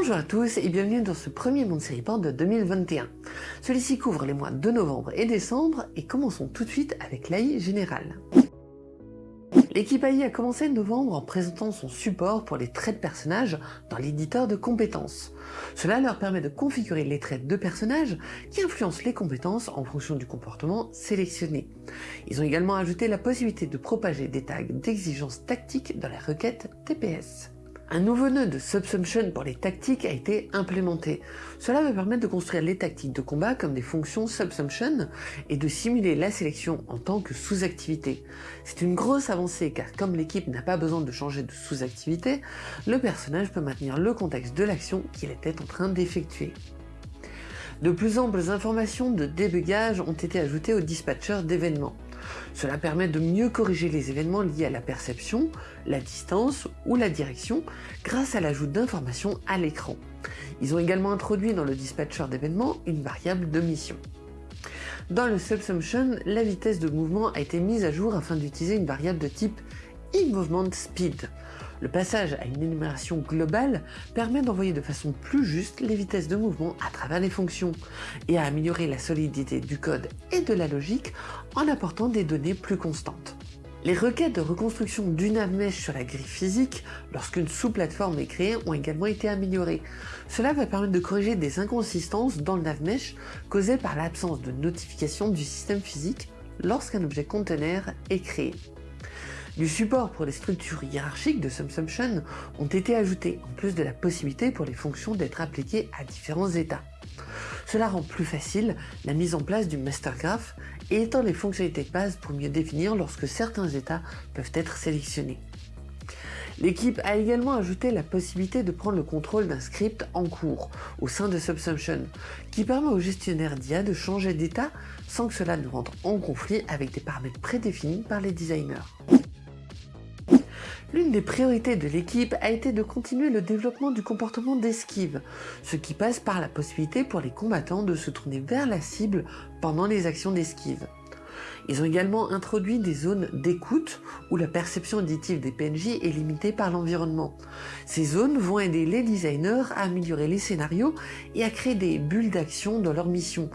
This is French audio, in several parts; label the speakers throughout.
Speaker 1: Bonjour à tous et bienvenue dans ce premier Monde Report de 2021. Celui-ci couvre les mois de novembre et décembre et commençons tout de suite avec l'AI général. L'équipe AI a commencé novembre en présentant son support pour les traits de personnages dans l'éditeur de compétences. Cela leur permet de configurer les traits de personnages qui influencent les compétences en fonction du comportement sélectionné. Ils ont également ajouté la possibilité de propager des tags d'exigence tactique dans la requête TPS. Un nouveau nœud de Subsumption pour les tactiques a été implémenté. Cela va permettre de construire les tactiques de combat comme des fonctions Subsumption et de simuler la sélection en tant que sous-activité. C'est une grosse avancée car comme l'équipe n'a pas besoin de changer de sous-activité, le personnage peut maintenir le contexte de l'action qu'il était en train d'effectuer. De plus amples informations de débugage ont été ajoutées au dispatcher d'événements. Cela permet de mieux corriger les événements liés à la perception, la distance ou la direction grâce à l'ajout d'informations à l'écran. Ils ont également introduit dans le dispatcher d'événements une variable de mission. Dans le Subsumption, la vitesse de mouvement a été mise à jour afin d'utiliser une variable de type e-movement speed. Le passage à une énumération globale permet d'envoyer de façon plus juste les vitesses de mouvement à travers les fonctions et à améliorer la solidité du code et de la logique en apportant des données plus constantes. Les requêtes de reconstruction du navmesh sur la grille physique lorsqu'une sous-plateforme est créée ont également été améliorées. Cela va permettre de corriger des inconsistances dans le navmesh causées par l'absence de notification du système physique lorsqu'un objet conteneur est créé. Du support pour les structures hiérarchiques de Subsumption ont été ajoutés, en plus de la possibilité pour les fonctions d'être appliquées à différents états. Cela rend plus facile la mise en place du master graph et étend les fonctionnalités de base pour mieux définir lorsque certains états peuvent être sélectionnés. L'équipe a également ajouté la possibilité de prendre le contrôle d'un script en cours au sein de Subsumption, qui permet au gestionnaire d'IA de changer d'état sans que cela ne rentre en conflit avec des paramètres prédéfinis par les designers. L'une des priorités de l'équipe a été de continuer le développement du comportement d'esquive, ce qui passe par la possibilité pour les combattants de se tourner vers la cible pendant les actions d'esquive. Ils ont également introduit des zones d'écoute où la perception auditive des PNJ est limitée par l'environnement. Ces zones vont aider les designers à améliorer les scénarios et à créer des bulles d'action dans leur mission,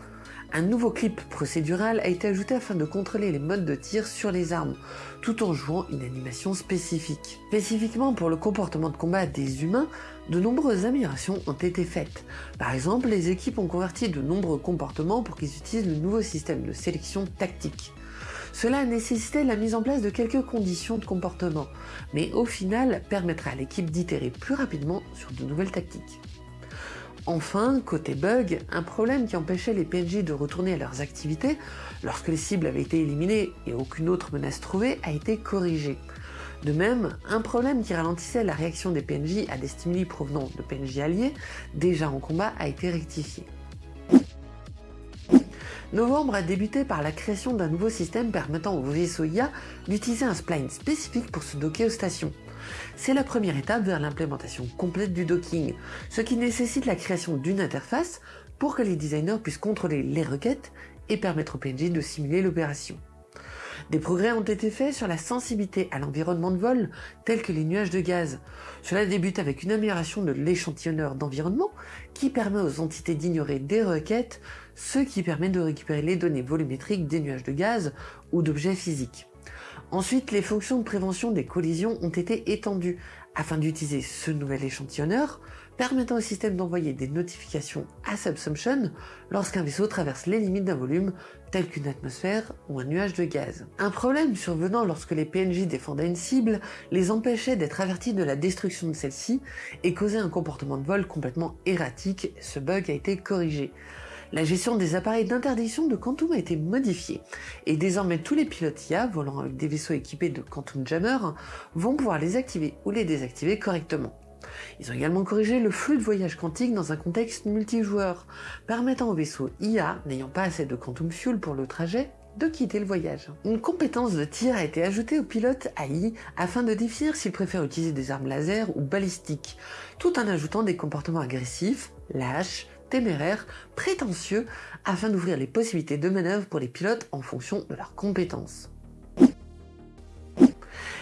Speaker 1: un nouveau clip procédural a été ajouté afin de contrôler les modes de tir sur les armes, tout en jouant une animation spécifique. Spécifiquement pour le comportement de combat des humains, de nombreuses améliorations ont été faites. Par exemple, les équipes ont converti de nombreux comportements pour qu'ils utilisent le nouveau système de sélection tactique. Cela a nécessité la mise en place de quelques conditions de comportement, mais au final permettra à l'équipe d'itérer plus rapidement sur de nouvelles tactiques. Enfin, côté bug, un problème qui empêchait les PNJ de retourner à leurs activités lorsque les cibles avaient été éliminées et aucune autre menace trouvée a été corrigé. De même, un problème qui ralentissait la réaction des PNJ à des stimuli provenant de PNJ alliés déjà en combat a été rectifié. Novembre a débuté par la création d'un nouveau système permettant aux vaisseaux d'utiliser un spline spécifique pour se docker aux stations. C'est la première étape vers l'implémentation complète du docking, ce qui nécessite la création d'une interface pour que les designers puissent contrôler les requêtes et permettre au PNJ de simuler l'opération. Des progrès ont été faits sur la sensibilité à l'environnement de vol, tels que les nuages de gaz. Cela débute avec une amélioration de l'échantillonneur d'environnement qui permet aux entités d'ignorer des requêtes, ce qui permet de récupérer les données volumétriques des nuages de gaz ou d'objets physiques. Ensuite, les fonctions de prévention des collisions ont été étendues afin d'utiliser ce nouvel échantillonneur, permettant au système d'envoyer des notifications à Subsumption lorsqu'un vaisseau traverse les limites d'un volume tel qu'une atmosphère ou un nuage de gaz. Un problème survenant lorsque les PNJ défendaient une cible les empêchait d'être avertis de la destruction de celle-ci et causait un comportement de vol complètement erratique, ce bug a été corrigé. La gestion des appareils d'interdiction de Quantum a été modifiée, et désormais tous les pilotes IA volant avec des vaisseaux équipés de Quantum Jammer vont pouvoir les activer ou les désactiver correctement. Ils ont également corrigé le flux de voyage quantique dans un contexte multijoueur, permettant aux vaisseaux IA n'ayant pas assez de Quantum Fuel pour le trajet de quitter le voyage. Une compétence de tir a été ajoutée au pilote AI afin de définir s'il préfère utiliser des armes laser ou balistiques, tout en ajoutant des comportements agressifs, lâches, téméraires, prétentieux, afin d'ouvrir les possibilités de manœuvre pour les pilotes en fonction de leurs compétences.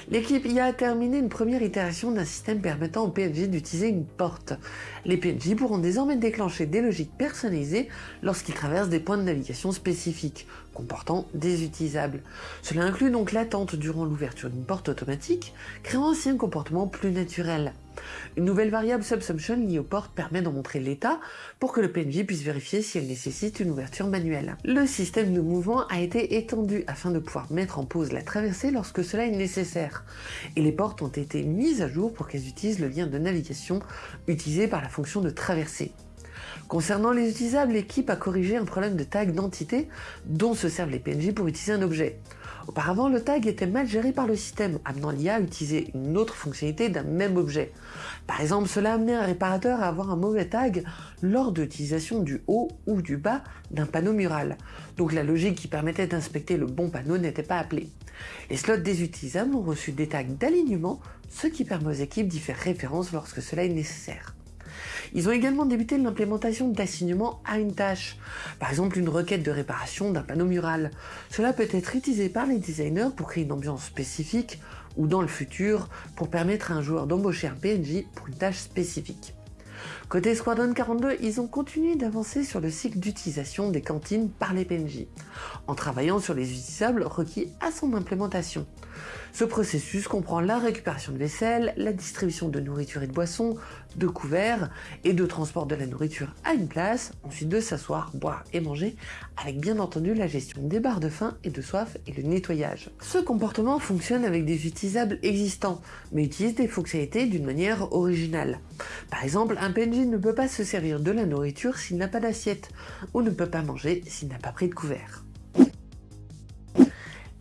Speaker 1: L'équipe IA a terminé une première itération d'un système permettant aux PNJ d'utiliser une porte. Les PNJ pourront désormais déclencher des logiques personnalisées lorsqu'ils traversent des points de navigation spécifiques, comportant des utilisables. Cela inclut donc l'attente durant l'ouverture d'une porte automatique, créant ainsi un comportement plus naturel. Une nouvelle variable subsumption liée aux portes permet d'en montrer l'état pour que le PNJ puisse vérifier si elle nécessite une ouverture manuelle. Le système de mouvement a été étendu afin de pouvoir mettre en pause la traversée lorsque cela est nécessaire, et les portes ont été mises à jour pour qu'elles utilisent le lien de navigation utilisé par la fonction de traversée. Concernant les utilisables, l'équipe a corrigé un problème de tag d'entité dont se servent les PNJ pour utiliser un objet. Auparavant, le tag était mal géré par le système, amenant l'IA à utiliser une autre fonctionnalité d'un même objet. Par exemple, cela amenait un réparateur à avoir un mauvais tag lors de l'utilisation du haut ou du bas d'un panneau mural. Donc la logique qui permettait d'inspecter le bon panneau n'était pas appelée. Les slots des utilisables ont reçu des tags d'alignement, ce qui permet aux équipes d'y faire référence lorsque cela est nécessaire. Ils ont également débuté l'implémentation d'assignement à une tâche, par exemple une requête de réparation d'un panneau mural. Cela peut être utilisé par les designers pour créer une ambiance spécifique ou dans le futur pour permettre à un joueur d'embaucher un PNJ pour une tâche spécifique. Côté Squadron 42, ils ont continué d'avancer sur le cycle d'utilisation des cantines par les PNJ, en travaillant sur les utilisables requis à son implémentation. Ce processus comprend la récupération de vaisselle, la distribution de nourriture et de boissons, de couverts et de transport de la nourriture à une place, ensuite de s'asseoir, boire et manger, avec bien entendu la gestion des barres de faim et de soif et le nettoyage. Ce comportement fonctionne avec des utilisables existants, mais utilise des fonctionnalités d'une manière originale. Par exemple, un PNJ ne peut pas se servir de la nourriture s'il n'a pas d'assiette, ou ne peut pas manger s'il n'a pas pris de couvert.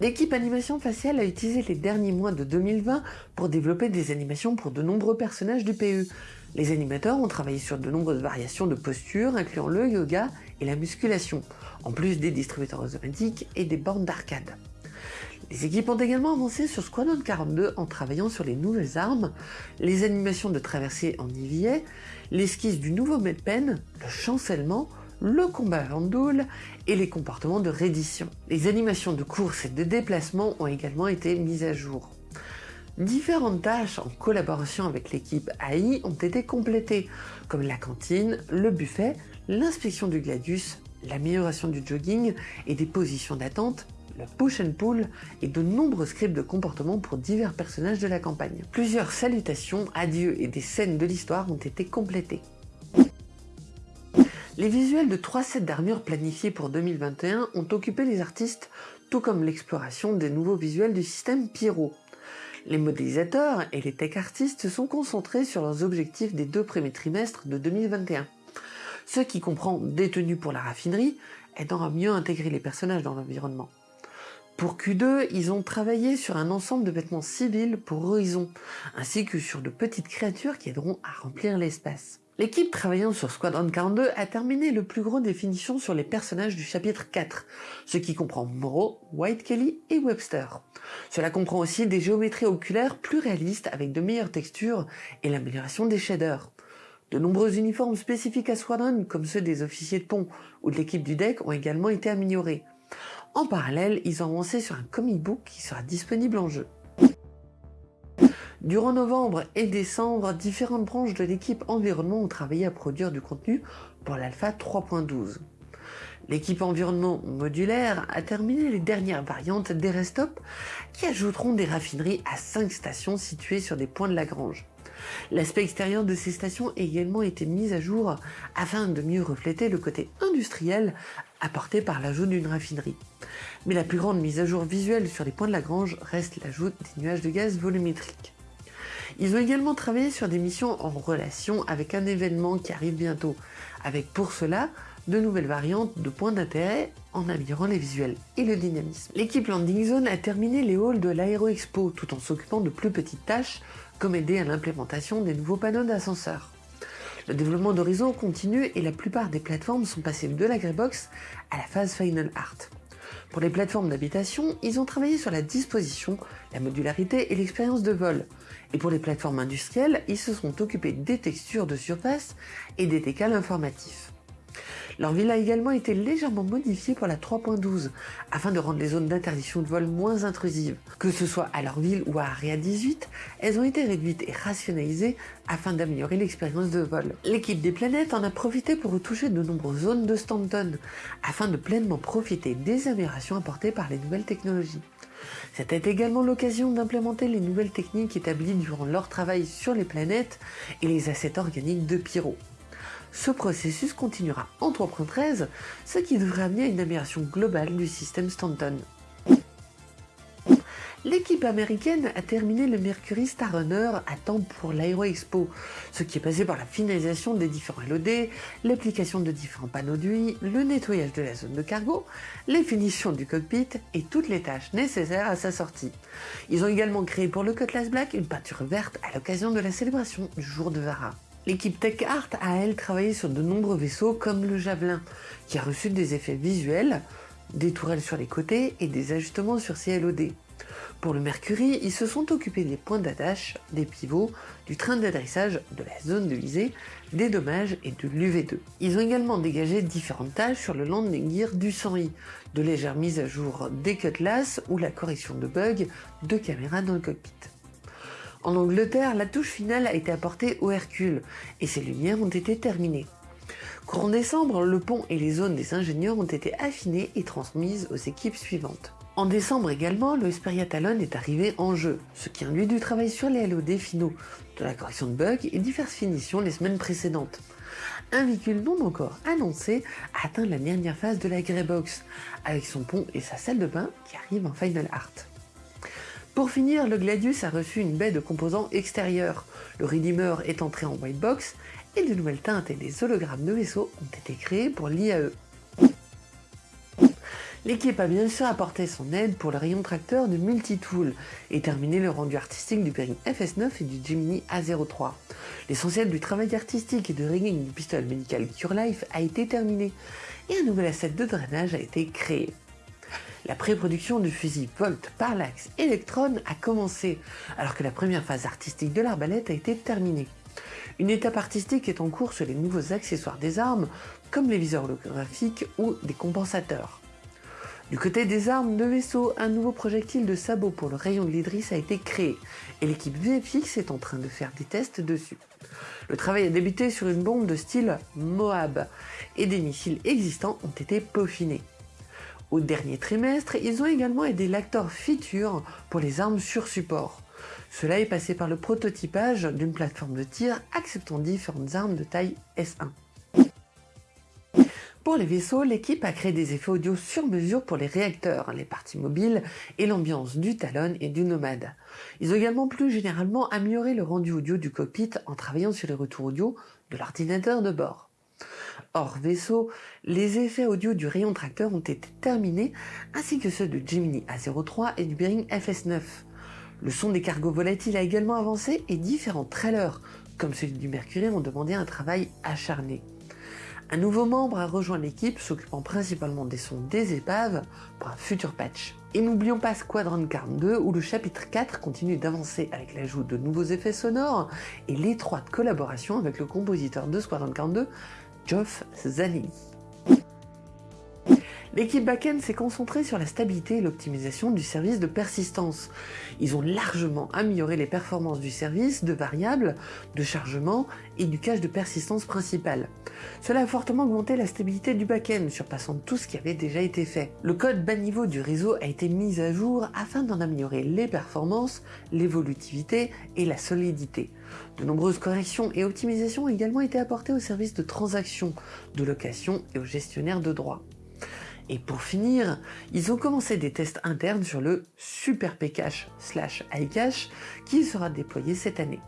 Speaker 1: L'équipe animation faciale a utilisé les derniers mois de 2020 pour développer des animations pour de nombreux personnages du PE. Les animateurs ont travaillé sur de nombreuses variations de postures, incluant le yoga et la musculation, en plus des distributeurs automatiques et des bornes d'arcade. Les équipes ont également avancé sur Squadron 42 en travaillant sur les nouvelles armes, les animations de traversée en EVA, l'esquisse du nouveau medpen, le chancellement, le combat Vandoul et les comportements de reddition. Les animations de course et de déplacement ont également été mises à jour. Différentes tâches en collaboration avec l'équipe AI ont été complétées, comme la cantine, le buffet, l'inspection du gladius, l'amélioration du jogging et des positions d'attente, le push and pull et de nombreux scripts de comportement pour divers personnages de la campagne. Plusieurs salutations, adieux et des scènes de l'histoire ont été complétées. Les visuels de trois sets d'armure planifiés pour 2021 ont occupé les artistes, tout comme l'exploration des nouveaux visuels du système Pyro. Les modélisateurs et les tech artistes se sont concentrés sur leurs objectifs des deux premiers trimestres de 2021, ce qui comprend des tenues pour la raffinerie, aidant à mieux intégrer les personnages dans l'environnement. Pour Q2, ils ont travaillé sur un ensemble de vêtements civils pour Horizon, ainsi que sur de petites créatures qui aideront à remplir l'espace. L'équipe travaillant sur Squadron 42 a terminé le plus gros définition sur les personnages du chapitre 4, ce qui comprend Morrow, White Kelly et Webster. Cela comprend aussi des géométries oculaires plus réalistes avec de meilleures textures et l'amélioration des shaders. De nombreux uniformes spécifiques à Squadron, comme ceux des officiers de pont ou de l'équipe du deck, ont également été améliorés. En parallèle, ils ont avancé sur un comic book qui sera disponible en jeu. Durant novembre et décembre, différentes branches de l'équipe environnement ont travaillé à produire du contenu pour l'alpha 3.12. L'équipe environnement modulaire a terminé les dernières variantes des Restop qui ajouteront des raffineries à 5 stations situées sur des points de Lagrange. L'aspect extérieur de ces stations a également été mis à jour afin de mieux refléter le côté industriel apporté par l'ajout d'une raffinerie. Mais la plus grande mise à jour visuelle sur les points de Lagrange reste l'ajout des nuages de gaz volumétriques. Ils ont également travaillé sur des missions en relation avec un événement qui arrive bientôt, avec pour cela de nouvelles variantes de points d'intérêt en améliorant les visuels et le dynamisme. L'équipe Landing Zone a terminé les halls de l'Aéro Expo tout en s'occupant de plus petites tâches comme aider à l'implémentation des nouveaux panneaux d'ascenseur. Le développement d'Horizon continue et la plupart des plateformes sont passées de la Greybox à la phase Final Art. Pour les plateformes d'habitation, ils ont travaillé sur la disposition, la modularité et l'expérience de vol, et pour les plateformes industrielles, ils se sont occupés des textures de surface et des décals informatifs. Leur ville a également été légèrement modifiée pour la 3.12 afin de rendre les zones d'interdiction de vol moins intrusives. Que ce soit à leur ville ou à Area 18, elles ont été réduites et rationalisées afin d'améliorer l'expérience de vol. L'équipe des planètes en a profité pour retoucher de nombreuses zones de Stanton afin de pleinement profiter des améliorations apportées par les nouvelles technologies. C'était également l'occasion d'implémenter les nouvelles techniques établies durant leur travail sur les planètes et les assets organiques de Pyro. Ce processus continuera en 3.13, ce qui devrait amener à une amélioration globale du système Stanton. L'équipe américaine a terminé le Mercury Starrunner à temps pour l'Aero Expo, ce qui est passé par la finalisation des différents LOD, l'application de différents panneaux d'huile, le nettoyage de la zone de cargo, les finitions du cockpit et toutes les tâches nécessaires à sa sortie. Ils ont également créé pour le Cutlass Black une peinture verte à l'occasion de la célébration du jour de Vara. L'équipe Tech Art a elle travaillé sur de nombreux vaisseaux comme le Javelin, qui a reçu des effets visuels, des tourelles sur les côtés et des ajustements sur ses LOD. Pour le Mercury, ils se sont occupés des points d'attache, des pivots, du train d'adressage, de la zone de visée, des dommages et de l'UV2. Ils ont également dégagé différentes tâches sur le landing gear du 100i, de légères mises à jour des cutlass ou la correction de bugs de caméras dans le cockpit. En Angleterre, la touche finale a été apportée au Hercule et ses lumières ont été terminées. Courant décembre, le pont et les zones des ingénieurs ont été affinées et transmises aux équipes suivantes. En décembre également, le Xperia Talon est arrivé en jeu, ce qui induit du travail sur les LOD finaux, de la correction de bugs et diverses finitions les semaines précédentes. Un véhicule non encore annoncé a atteint la dernière phase de la Greybox, avec son pont et sa salle de bain qui arrivent en Final Art. Pour finir, le Gladius a reçu une baie de composants extérieurs, le Redeemer est entré en white box et de nouvelles teintes et des hologrammes de vaisseaux ont été créés pour l'IAE. L'équipe a bien sûr apporté son aide pour le rayon tracteur de Multitool et terminé le rendu artistique du Pering FS9 et du Gemini A03. L'essentiel du travail artistique et de rigging du pistolet médical CureLife a été terminé et un nouvel asset de drainage a été créé. La pré-production du fusil Volt Parallax Electron a commencé, alors que la première phase artistique de l'arbalète a été terminée. Une étape artistique est en cours sur les nouveaux accessoires des armes, comme les viseurs holographiques ou des compensateurs. Du côté des armes de vaisseau, un nouveau projectile de sabot pour le rayon de l'Idris a été créé et l'équipe VFX est en train de faire des tests dessus. Le travail a débuté sur une bombe de style Moab et des missiles existants ont été peaufinés. Au dernier trimestre, ils ont également aidé l'acteur Feature pour les armes sur support. Cela est passé par le prototypage d'une plateforme de tir acceptant différentes armes de taille S1. Pour les vaisseaux, l'équipe a créé des effets audio sur mesure pour les réacteurs, les parties mobiles et l'ambiance du Talon et du Nomade. Ils ont également plus généralement amélioré le rendu audio du cockpit en travaillant sur les retours audio de l'ordinateur de bord. Hors vaisseau, les effets audio du rayon tracteur ont été terminés, ainsi que ceux de Gemini A03 et du Bering FS9. Le son des cargos volatiles a également avancé et différents trailers, comme celui du Mercury, ont demandé un travail acharné. Un nouveau membre a rejoint l'équipe s'occupant principalement des sons des épaves pour un futur patch. Et n'oublions pas Squadron 42 où le chapitre 4 continue d'avancer avec l'ajout de nouveaux effets sonores et l'étroite collaboration avec le compositeur de Squadron 42, Geoff Zalini. L'équipe backend s'est concentrée sur la stabilité et l'optimisation du service de persistance. Ils ont largement amélioré les performances du service de variables, de chargement et du cache de persistance principal. Cela a fortement augmenté la stabilité du backend, surpassant tout ce qui avait déjà été fait. Le code bas niveau du réseau a été mis à jour afin d'en améliorer les performances, l'évolutivité et la solidité. De nombreuses corrections et optimisations ont également été apportées au service de transactions, de location et aux gestionnaires de droits. Et pour finir, ils ont commencé des tests internes sur le Super Pcache slash iCache qui sera déployé cette année.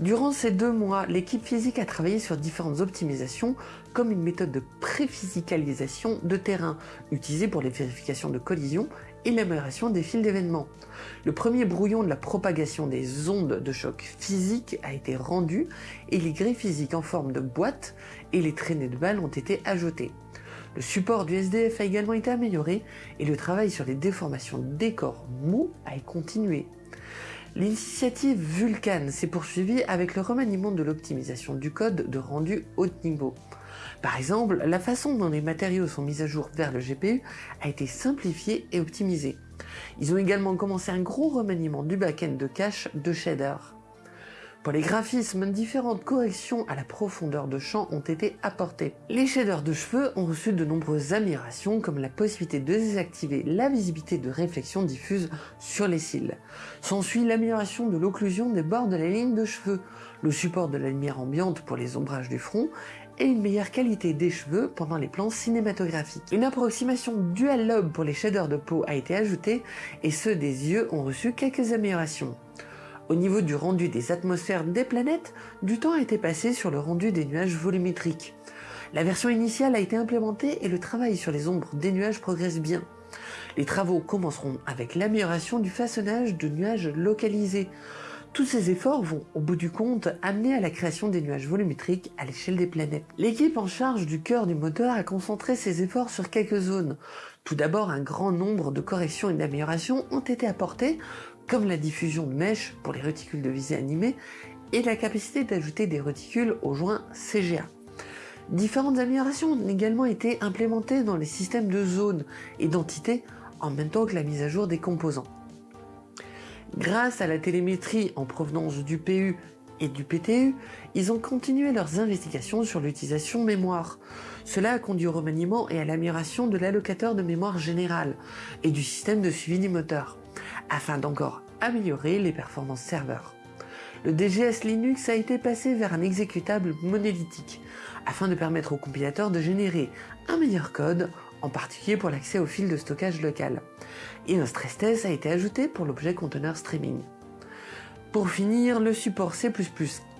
Speaker 1: Durant ces deux mois, l'équipe physique a travaillé sur différentes optimisations comme une méthode de préphysicalisation de terrain utilisée pour les vérifications de collision et l'amélioration des fils d'événements. Le premier brouillon de la propagation des ondes de choc physique a été rendu et les grilles physiques en forme de boîte et les traînées de balles ont été ajoutées. Le support du SDF a également été amélioré et le travail sur les déformations des corps mous a continué. L'initiative Vulcan s'est poursuivie avec le remaniement de l'optimisation du code de rendu haut niveau. Par exemple, la façon dont les matériaux sont mis à jour vers le GPU a été simplifiée et optimisée. Ils ont également commencé un gros remaniement du back-end de cache de shader. Pour les graphismes, différentes corrections à la profondeur de champ ont été apportées. Les shaders de cheveux ont reçu de nombreuses améliorations comme la possibilité de désactiver la visibilité de réflexion diffuse sur les cils. S'ensuit l'amélioration de l'occlusion des bords de la ligne de cheveux, le support de la lumière ambiante pour les ombrages du front et une meilleure qualité des cheveux pendant les plans cinématographiques. Une approximation dual lobe pour les shaders de peau a été ajoutée et ceux des yeux ont reçu quelques améliorations. Au niveau du rendu des atmosphères des planètes, du temps a été passé sur le rendu des nuages volumétriques. La version initiale a été implémentée et le travail sur les ombres des nuages progresse bien. Les travaux commenceront avec l'amélioration du façonnage de nuages localisés. Tous ces efforts vont, au bout du compte, amener à la création des nuages volumétriques à l'échelle des planètes. L'équipe en charge du cœur du moteur a concentré ses efforts sur quelques zones. Tout d'abord, un grand nombre de corrections et d'améliorations ont été apportées comme la diffusion de mèches pour les réticules de visée animée et la capacité d'ajouter des réticules aux joints CGA. Différentes améliorations ont également été implémentées dans les systèmes de zones et d'entités en même temps que la mise à jour des composants. Grâce à la télémétrie en provenance du PU et du PTU, ils ont continué leurs investigations sur l'utilisation mémoire. Cela a conduit au remaniement et à l'amélioration de l'allocateur de mémoire générale et du système de suivi du moteur afin d'encore améliorer les performances serveurs. Le DGS Linux a été passé vers un exécutable monolithique, afin de permettre au compilateur de générer un meilleur code, en particulier pour l'accès au fil de stockage local. Et un stress test a été ajouté pour l'objet conteneur streaming. Pour finir, le support C++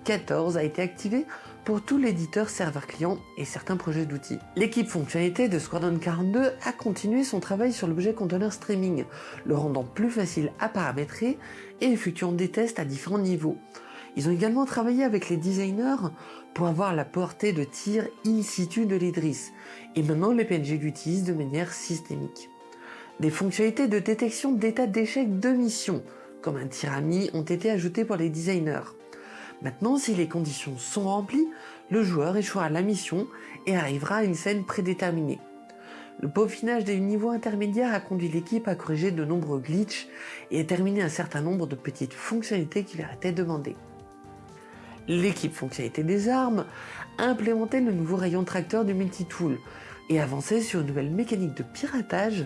Speaker 1: 14 a été activé pour tout l'éditeur serveur client et certains projets d'outils. L'équipe fonctionnalité de Squadron 42 a continué son travail sur l'objet conteneur streaming, le rendant plus facile à paramétrer et effectuant des tests à différents niveaux. Ils ont également travaillé avec les designers pour avoir la portée de tir in situ de l'Idris, et maintenant les PNG l'utilisent de manière systémique. Des fonctionnalités de détection d'état d'échec de mission, comme un tir ami, ont été ajoutées pour les designers. Maintenant, si les conditions sont remplies, le joueur échouera la mission et arrivera à une scène prédéterminée. Le peaufinage des niveaux intermédiaires a conduit l'équipe à corriger de nombreux glitches et à terminer un certain nombre de petites fonctionnalités qui leur étaient demandées. L'équipe fonctionnalité des armes a implémenté le nouveau rayon tracteur du multitool et avancé sur une nouvelle mécanique de piratage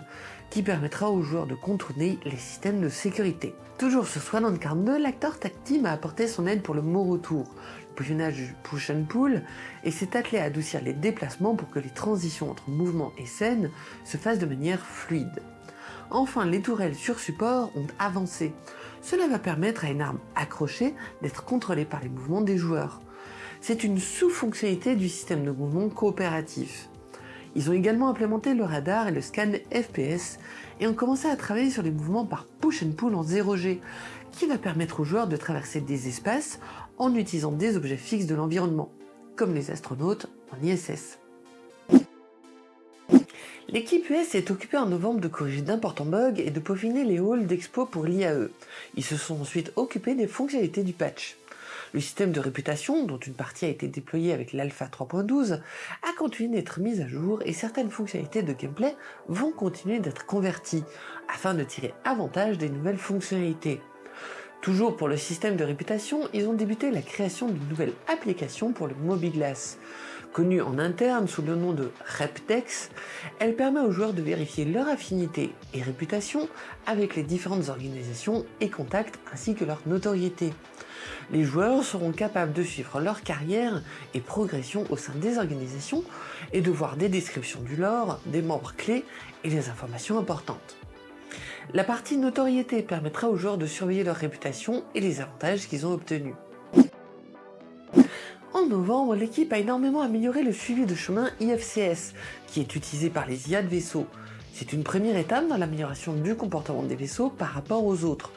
Speaker 1: qui permettra aux joueurs de contourner les systèmes de sécurité. Toujours sur Swan 42, l'acteur Team a apporté son aide pour le mot retour, le bouillonnage du push and pull, et s'est attelé à adoucir les déplacements pour que les transitions entre mouvement et scène se fassent de manière fluide. Enfin, les tourelles sur support ont avancé. Cela va permettre à une arme accrochée d'être contrôlée par les mouvements des joueurs. C'est une sous-fonctionnalité du système de mouvement coopératif. Ils ont également implémenté le radar et le scan FPS et ont commencé à travailler sur les mouvements par push and pull en 0G, qui va permettre aux joueurs de traverser des espaces en utilisant des objets fixes de l'environnement, comme les astronautes en ISS. L'équipe US est occupée en novembre de corriger d'importants bugs et de peaufiner les halls d'expo pour l'IAE. Ils se sont ensuite occupés des fonctionnalités du patch. Le système de réputation, dont une partie a été déployée avec l'Alpha 3.12, a continué d'être mis à jour et certaines fonctionnalités de gameplay vont continuer d'être converties, afin de tirer avantage des nouvelles fonctionnalités. Toujours pour le système de réputation, ils ont débuté la création d'une nouvelle application pour le MobiGlass. Connue en interne sous le nom de RepDex, elle permet aux joueurs de vérifier leur affinité et réputation avec les différentes organisations et contacts ainsi que leur notoriété les joueurs seront capables de suivre leur carrière et progression au sein des organisations et de voir des descriptions du lore, des membres clés et des informations importantes. La partie notoriété permettra aux joueurs de surveiller leur réputation et les avantages qu'ils ont obtenus. En novembre, l'équipe a énormément amélioré le suivi de chemin IFCS, qui est utilisé par les IA de vaisseaux. C'est une première étape dans l'amélioration du comportement des vaisseaux par rapport aux autres,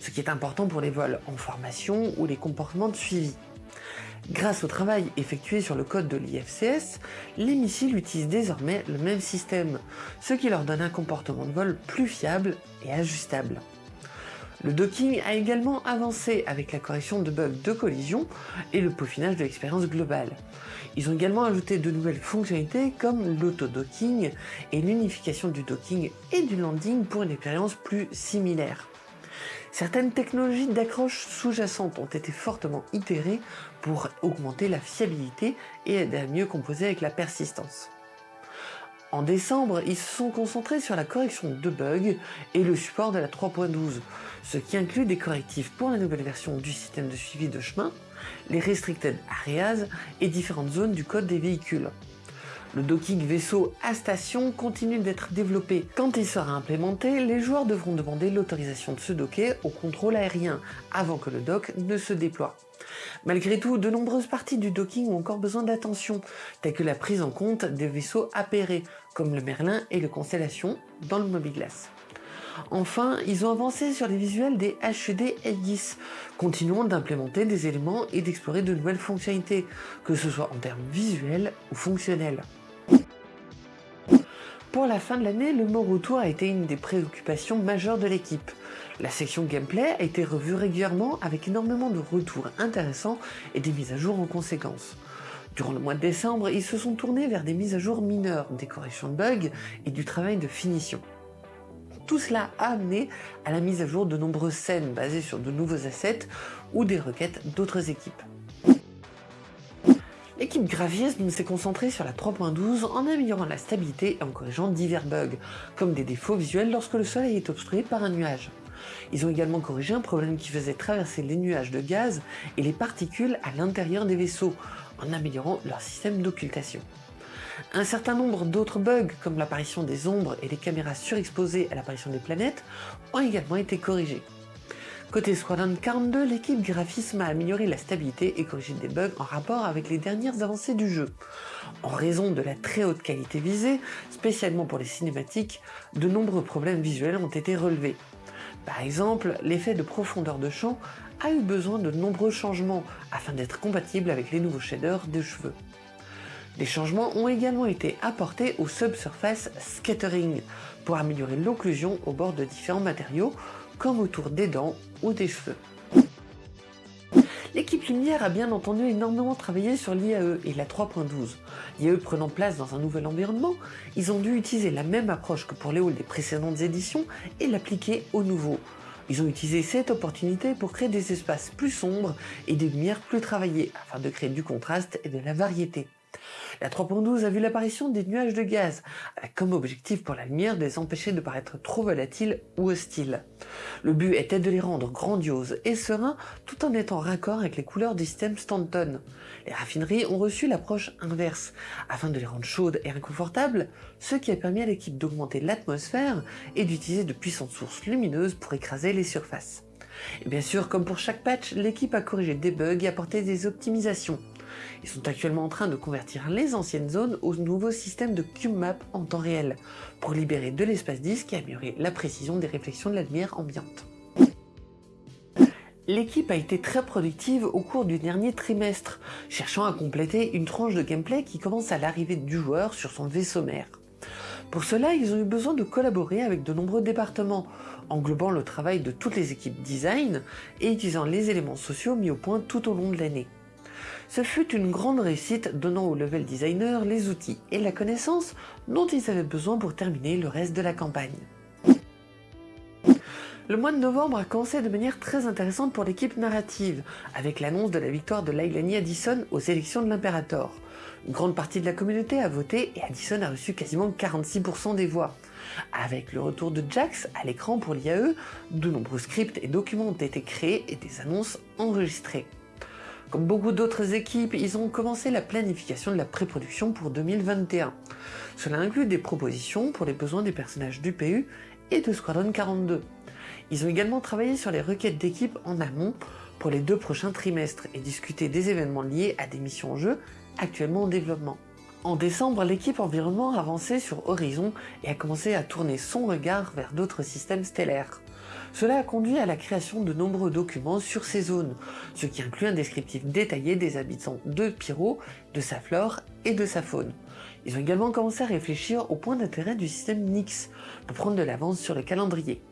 Speaker 1: ce qui est important pour les vols en formation ou les comportements de suivi. Grâce au travail effectué sur le code de l'IFCS, les missiles utilisent désormais le même système, ce qui leur donne un comportement de vol plus fiable et ajustable. Le docking a également avancé avec la correction de bugs de collision et le peaufinage de l'expérience globale. Ils ont également ajouté de nouvelles fonctionnalités comme l'auto-docking et l'unification du docking et du landing pour une expérience plus similaire. Certaines technologies d'accroche sous-jacentes ont été fortement itérées pour augmenter la fiabilité et aider à mieux composer avec la persistance. En décembre, ils se sont concentrés sur la correction de bugs et le support de la 3.12, ce qui inclut des correctifs pour la nouvelle version du système de suivi de chemin, les restricted areas et différentes zones du code des véhicules. Le docking vaisseau à station continue d'être développé. Quand il sera implémenté, les joueurs devront demander l'autorisation de se docker au contrôle aérien avant que le dock ne se déploie. Malgré tout, de nombreuses parties du docking ont encore besoin d'attention, telles que la prise en compte des vaisseaux appairés, comme le Merlin et le Constellation, dans le Mobiglass. Enfin, ils ont avancé sur les visuels des HUD F10, continuant d'implémenter des éléments et d'explorer de nouvelles fonctionnalités, que ce soit en termes visuels ou fonctionnels. Pour la fin de l'année, le mot retour a été une des préoccupations majeures de l'équipe. La section gameplay a été revue régulièrement avec énormément de retours intéressants et des mises à jour en conséquence. Durant le mois de décembre, ils se sont tournés vers des mises à jour mineures, des corrections de bugs et du travail de finition. Tout cela a amené à la mise à jour de nombreuses scènes basées sur de nouveaux assets ou des requêtes d'autres équipes. L'équipe graphisme s'est concentrée sur la 3.12 en améliorant la stabilité et en corrigeant divers bugs, comme des défauts visuels lorsque le soleil est obstrué par un nuage. Ils ont également corrigé un problème qui faisait traverser les nuages de gaz et les particules à l'intérieur des vaisseaux, en améliorant leur système d'occultation. Un certain nombre d'autres bugs, comme l'apparition des ombres et les caméras surexposées à l'apparition des planètes, ont également été corrigés. Côté Squadron 42, l'équipe graphisme a amélioré la stabilité et corrigé des bugs en rapport avec les dernières avancées du jeu. En raison de la très haute qualité visée, spécialement pour les cinématiques, de nombreux problèmes visuels ont été relevés. Par exemple, l'effet de profondeur de champ a eu besoin de nombreux changements afin d'être compatible avec les nouveaux shaders de cheveux. Des changements ont également été apportés au subsurface scattering pour améliorer l'occlusion au bord de différents matériaux comme autour des dents ou des cheveux. L'équipe Lumière a bien entendu énormément travaillé sur l'IAE et la 3.12. L'IAE prenant place dans un nouvel environnement, ils ont dû utiliser la même approche que pour les halls des précédentes éditions et l'appliquer au nouveau. Ils ont utilisé cette opportunité pour créer des espaces plus sombres et des lumières plus travaillées afin de créer du contraste et de la variété. La 3.12 a vu l'apparition des nuages de gaz, avec comme objectif pour la lumière de les empêcher de paraître trop volatiles ou hostiles. Le but était de les rendre grandioses et sereins tout en étant raccord avec les couleurs du système Stanton. Les raffineries ont reçu l'approche inverse, afin de les rendre chaudes et inconfortables, ce qui a permis à l'équipe d'augmenter l'atmosphère et d'utiliser de puissantes sources lumineuses pour écraser les surfaces. Et bien sûr, comme pour chaque patch, l'équipe a corrigé des bugs et apporté des optimisations. Ils sont actuellement en train de convertir les anciennes zones au nouveau système de CubeMap en temps réel, pour libérer de l'espace disque et améliorer la précision des réflexions de la lumière ambiante. L'équipe a été très productive au cours du dernier trimestre, cherchant à compléter une tranche de gameplay qui commence à l'arrivée du joueur sur son vaisseau mère. Pour cela, ils ont eu besoin de collaborer avec de nombreux départements, englobant le travail de toutes les équipes design et utilisant les éléments sociaux mis au point tout au long de l'année. Ce fut une grande réussite donnant aux level designers les outils et la connaissance dont ils avaient besoin pour terminer le reste de la campagne. Le mois de novembre a commencé de manière très intéressante pour l'équipe narrative, avec l'annonce de la victoire de Lailani Addison aux élections de l'Imperator. Une grande partie de la communauté a voté et Addison a reçu quasiment 46% des voix. Avec le retour de Jax à l'écran pour l'IAE, de nombreux scripts et documents ont été créés et des annonces enregistrées. Comme beaucoup d'autres équipes, ils ont commencé la planification de la pré-production pour 2021. Cela inclut des propositions pour les besoins des personnages du PU et de Squadron 42. Ils ont également travaillé sur les requêtes d'équipe en amont pour les deux prochains trimestres et discuté des événements liés à des missions en jeu actuellement en développement. En décembre, l'équipe environnement a avancé sur Horizon et a commencé à tourner son regard vers d'autres systèmes stellaires. Cela a conduit à la création de nombreux documents sur ces zones, ce qui inclut un descriptif détaillé des habitants de Pyro, de sa flore et de sa faune. Ils ont également commencé à réfléchir au point d'intérêt du système Nix, pour prendre de l'avance sur le calendrier.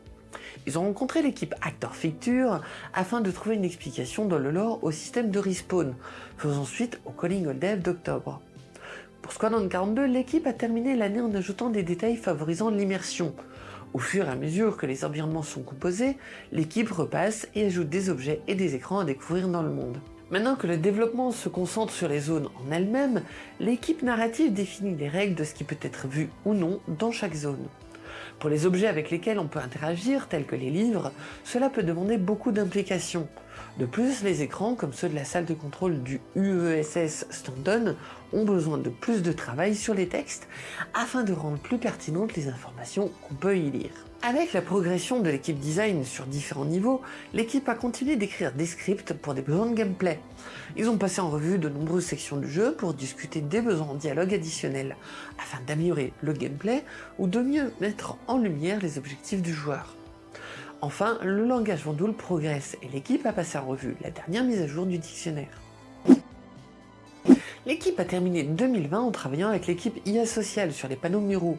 Speaker 1: Ils ont rencontré l'équipe Actor Ficture afin de trouver une explication dans le lore au système de respawn, faisant suite au Calling All Dev d'octobre. Pour Squadron 42, l'équipe a terminé l'année en ajoutant des détails favorisant l'immersion. Au fur et à mesure que les environnements sont composés, l'équipe repasse et ajoute des objets et des écrans à découvrir dans le monde. Maintenant que le développement se concentre sur les zones en elles-mêmes, l'équipe narrative définit les règles de ce qui peut être vu ou non dans chaque zone. Pour les objets avec lesquels on peut interagir, tels que les livres, cela peut demander beaucoup d'implications. De plus, les écrans, comme ceux de la salle de contrôle du UESS Stanton, ont besoin de plus de travail sur les textes afin de rendre plus pertinentes les informations qu'on peut y lire. Avec la progression de l'équipe design sur différents niveaux, l'équipe a continué d'écrire des scripts pour des besoins de gameplay. Ils ont passé en revue de nombreuses sections du jeu pour discuter des besoins en dialogue additionnels, afin d'améliorer le gameplay ou de mieux mettre en lumière les objectifs du joueur. Enfin, le langage Vendoul progresse et l'équipe a passé en revue la dernière mise à jour du dictionnaire. L'équipe a terminé 2020 en travaillant avec l'équipe IA Social sur les panneaux muraux.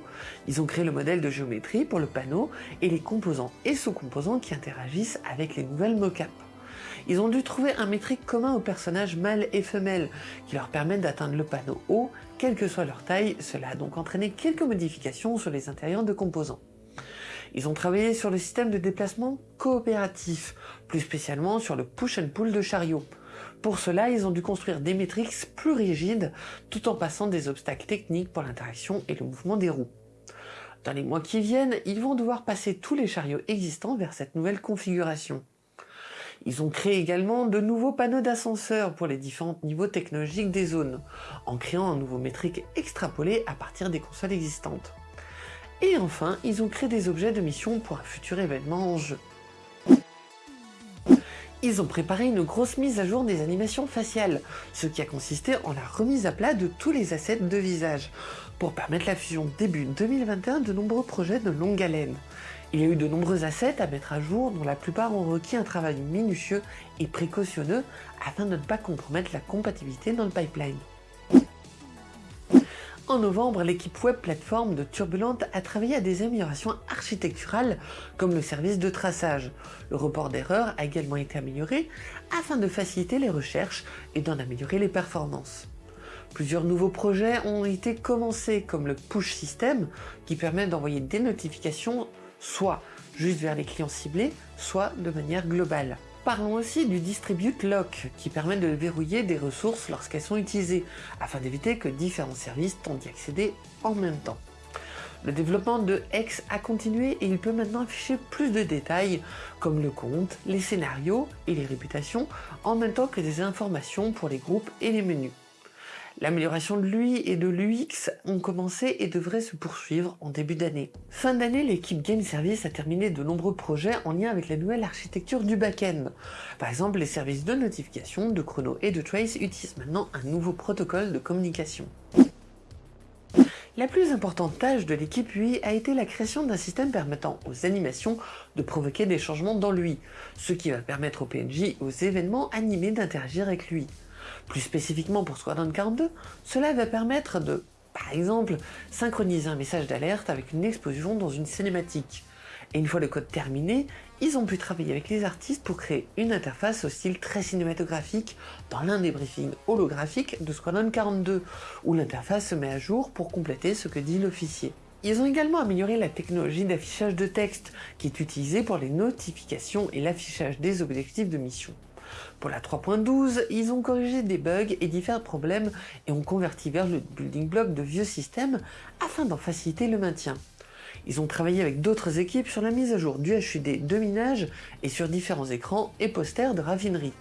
Speaker 1: Ils ont créé le modèle de géométrie pour le panneau et les composants et sous-composants qui interagissent avec les nouvelles mocap. Ils ont dû trouver un métrique commun aux personnages mâles et femelles qui leur permettent d'atteindre le panneau haut, quelle que soit leur taille, cela a donc entraîné quelques modifications sur les intérieurs de composants. Ils ont travaillé sur le système de déplacement coopératif, plus spécialement sur le push and pull de chariot. Pour cela, ils ont dû construire des métriques plus rigides tout en passant des obstacles techniques pour l'interaction et le mouvement des roues. Dans les mois qui viennent, ils vont devoir passer tous les chariots existants vers cette nouvelle configuration. Ils ont créé également de nouveaux panneaux d'ascenseur pour les différents niveaux technologiques des zones, en créant un nouveau métrique extrapolé à partir des consoles existantes. Et enfin, ils ont créé des objets de mission pour un futur événement en jeu. Ils ont préparé une grosse mise à jour des animations faciales, ce qui a consisté en la remise à plat de tous les assets de visage, pour permettre la fusion début 2021 de nombreux projets de longue haleine. Il y a eu de nombreux assets à mettre à jour dont la plupart ont requis un travail minutieux et précautionneux afin de ne pas compromettre la compatibilité dans le pipeline. En novembre, l'équipe web plateforme de Turbulente a travaillé à des améliorations architecturales comme le service de traçage. Le report d'erreurs a également été amélioré afin de faciliter les recherches et d'en améliorer les performances. Plusieurs nouveaux projets ont été commencés comme le push system qui permet d'envoyer des notifications soit juste vers les clients ciblés, soit de manière globale. Parlons aussi du Distribute Lock, qui permet de verrouiller des ressources lorsqu'elles sont utilisées, afin d'éviter que différents services tentent d'y accéder en même temps. Le développement de X a continué et il peut maintenant afficher plus de détails, comme le compte, les scénarios et les réputations, en même temps que des informations pour les groupes et les menus. L'amélioration de l'UI et de l'UX ont commencé et devraient se poursuivre en début d'année. Fin d'année, l'équipe Game Service a terminé de nombreux projets en lien avec la nouvelle architecture du back-end. Par exemple, les services de notification, de chrono et de trace utilisent maintenant un nouveau protocole de communication. La plus importante tâche de l'équipe UI a été la création d'un système permettant aux animations de provoquer des changements dans l'UI, ce qui va permettre aux PNJ et aux événements animés d'interagir avec l'UI. Plus spécifiquement pour Squadron 42, cela va permettre de, par exemple, synchroniser un message d'alerte avec une explosion dans une cinématique. Et une fois le code terminé, ils ont pu travailler avec les artistes pour créer une interface au style très cinématographique dans l'un des briefings holographiques de Squadron 42, où l'interface se met à jour pour compléter ce que dit l'officier. Ils ont également amélioré la technologie d'affichage de texte, qui est utilisée pour les notifications et l'affichage des objectifs de mission. Pour la 3.12, ils ont corrigé des bugs et différents problèmes et ont converti vers le building block de vieux systèmes afin d'en faciliter le maintien. Ils ont travaillé avec d'autres équipes sur la mise à jour du HUD de minage et sur différents écrans et posters de raffinerie.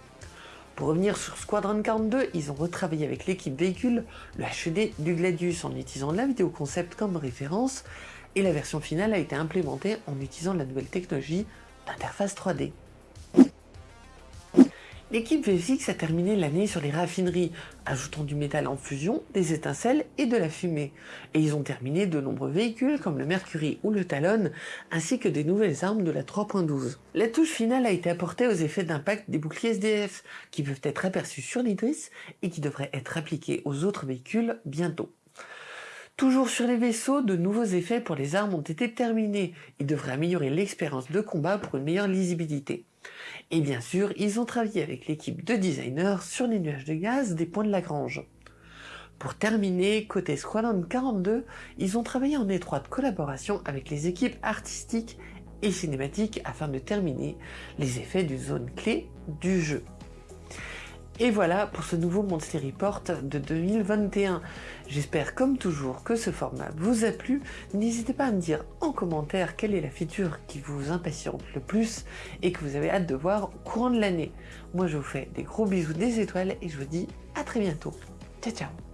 Speaker 1: Pour revenir sur Squadron 42, ils ont retravaillé avec l'équipe véhicule le HUD du Gladius en utilisant la vidéo concept comme référence et la version finale a été implémentée en utilisant la nouvelle technologie d'interface 3D. L'équipe VFX a terminé l'année sur les raffineries, ajoutant du métal en fusion, des étincelles et de la fumée. Et ils ont terminé de nombreux véhicules comme le Mercury ou le Talon, ainsi que des nouvelles armes de la 3.12. La touche finale a été apportée aux effets d'impact des boucliers SDF, qui peuvent être aperçus sur l'Idris et qui devraient être appliqués aux autres véhicules bientôt. Toujours sur les vaisseaux, de nouveaux effets pour les armes ont été terminés. Ils devraient améliorer l'expérience de combat pour une meilleure lisibilité. Et bien sûr, ils ont travaillé avec l'équipe de designers sur les nuages de gaz des points de Lagrange. Pour terminer, côté Squadron 42, ils ont travaillé en étroite collaboration avec les équipes artistiques et cinématiques afin de terminer les effets du zone clé du jeu. Et voilà pour ce nouveau Monthly Report de 2021. J'espère comme toujours que ce format vous a plu. N'hésitez pas à me dire en commentaire quelle est la feature qui vous impatiente le plus et que vous avez hâte de voir au courant de l'année. Moi je vous fais des gros bisous des étoiles et je vous dis à très bientôt. Ciao ciao